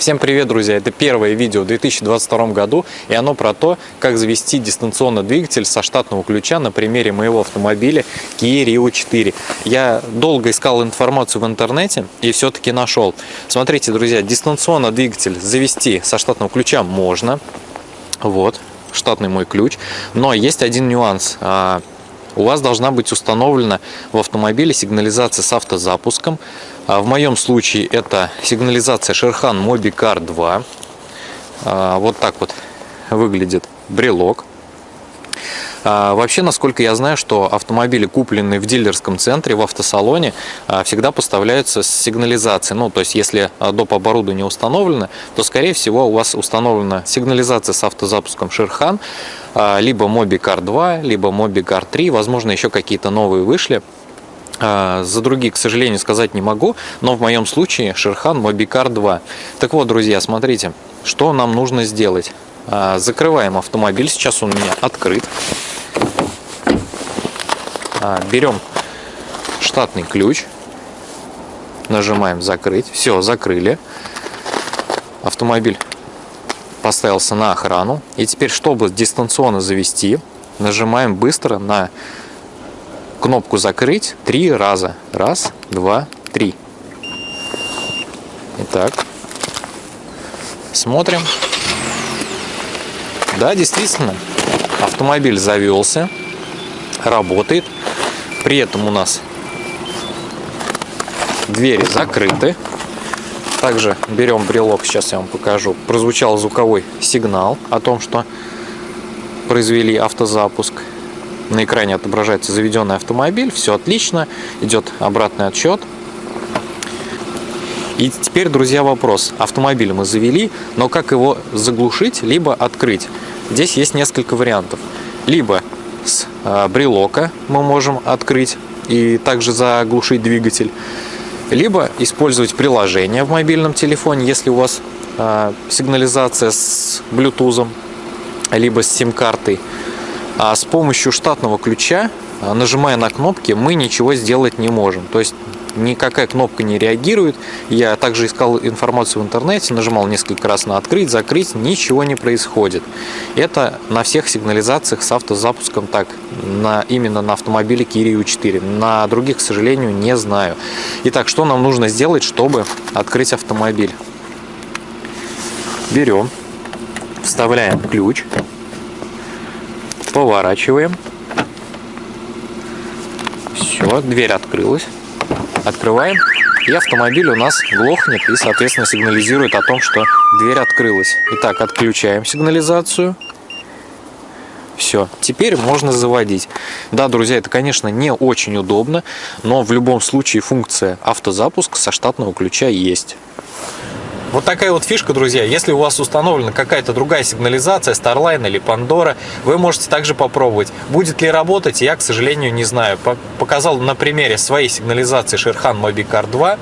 Всем привет, друзья! Это первое видео в 2022 году, и оно про то, как завести дистанционный двигатель со штатного ключа на примере моего автомобиля Kia Rio 4. Я долго искал информацию в интернете и все-таки нашел. Смотрите, друзья, дистанционный двигатель завести со штатного ключа можно. Вот, штатный мой ключ. Но есть один нюанс а, у вас должна быть установлена в автомобиле сигнализация с автозапуском. А в моем случае это сигнализация Шерхан Mobicar 2. А, вот так вот выглядит брелок. А, вообще, насколько я знаю, что автомобили, купленные в дилерском центре, в автосалоне, всегда поставляются с сигнализацией. Ну, то есть, если доп. оборудование установлено, то, скорее всего, у вас установлена сигнализация с автозапуском Шерхан, либо Mobicar 2, либо Mobicar 3, возможно, еще какие-то новые вышли. За другие, к сожалению, сказать не могу, но в моем случае Шерхан Mobicar 2. Так вот, друзья, смотрите, что нам нужно сделать. Закрываем автомобиль, сейчас он у меня открыт. А, берем штатный ключ, нажимаем закрыть, все, закрыли. Автомобиль поставился на охрану. И теперь, чтобы дистанционно завести, нажимаем быстро на кнопку закрыть три раза. Раз, два, три. Итак, смотрим. Да, действительно, автомобиль завелся, работает. При этом у нас двери закрыты. Также берем брелок, сейчас я вам покажу. Прозвучал звуковой сигнал о том, что произвели автозапуск. На экране отображается заведенный автомобиль, все отлично, идет обратный отсчет. И теперь, друзья, вопрос. Автомобиль мы завели, но как его заглушить, либо открыть? Здесь есть несколько вариантов. Либо с а, брелока мы можем открыть и также заглушить двигатель. Либо использовать приложение в мобильном телефоне, если у вас а, сигнализация с Bluetooth, либо с сим-картой. А с помощью штатного ключа, а, нажимая на кнопки, мы ничего сделать не можем. То есть никакая кнопка не реагирует. Я также искал информацию в интернете, нажимал несколько раз на открыть, закрыть, ничего не происходит. Это на всех сигнализациях с автозапуском так, на, именно на автомобиле Kia U4. На других, к сожалению, не знаю. Итак, что нам нужно сделать, чтобы открыть автомобиль? Берем, вставляем ключ, поворачиваем. Все, дверь открылась. Открываем, и автомобиль у нас глохнет и, соответственно, сигнализирует о том, что дверь открылась. Итак, отключаем сигнализацию. Все, теперь можно заводить. Да, друзья, это, конечно, не очень удобно, но в любом случае функция автозапуск со штатного ключа есть. Вот такая вот фишка, друзья. Если у вас установлена какая-то другая сигнализация, Starline или Pandora, вы можете также попробовать. Будет ли работать, я, к сожалению, не знаю. Показал на примере своей сигнализации Шерхан Mobicar 2.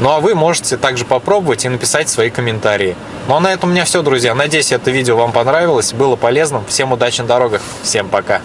Ну а вы можете также попробовать и написать свои комментарии. Ну а на этом у меня все, друзья. Надеюсь, это видео вам понравилось, было полезным. Всем удачи на дорогах. Всем пока.